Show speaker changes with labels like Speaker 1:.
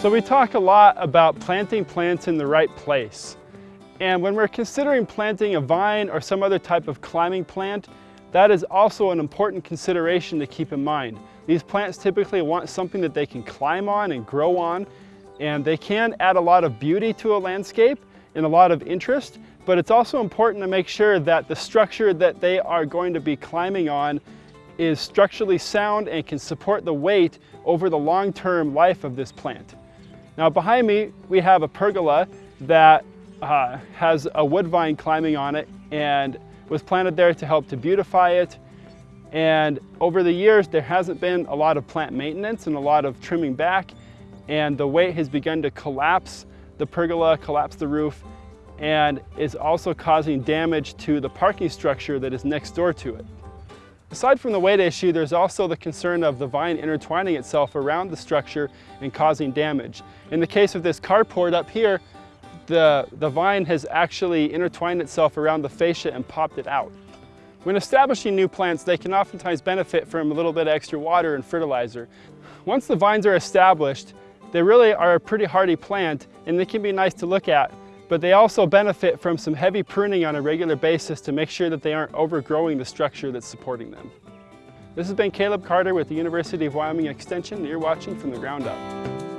Speaker 1: So we talk a lot about planting plants in the right place. And when we're considering planting a vine or some other type of climbing plant, that is also an important consideration to keep in mind. These plants typically want something that they can climb on and grow on, and they can add a lot of beauty to a landscape and a lot of interest, but it's also important to make sure that the structure that they are going to be climbing on is structurally sound and can support the weight over the long-term life of this plant. Now behind me, we have a pergola that uh, has a woodbine climbing on it and was planted there to help to beautify it. And over the years, there hasn't been a lot of plant maintenance and a lot of trimming back. And the weight has begun to collapse the pergola, collapse the roof, and is also causing damage to the parking structure that is next door to it. Aside from the weight issue, there's also the concern of the vine intertwining itself around the structure and causing damage. In the case of this carport up here, the, the vine has actually intertwined itself around the fascia and popped it out. When establishing new plants, they can oftentimes benefit from a little bit of extra water and fertilizer. Once the vines are established, they really are a pretty hardy plant and they can be nice to look at, but they also benefit from some heavy pruning on a regular basis to make sure that they aren't overgrowing the structure that's supporting them. This has been Caleb Carter with the University of Wyoming Extension. You're watching From the Ground Up.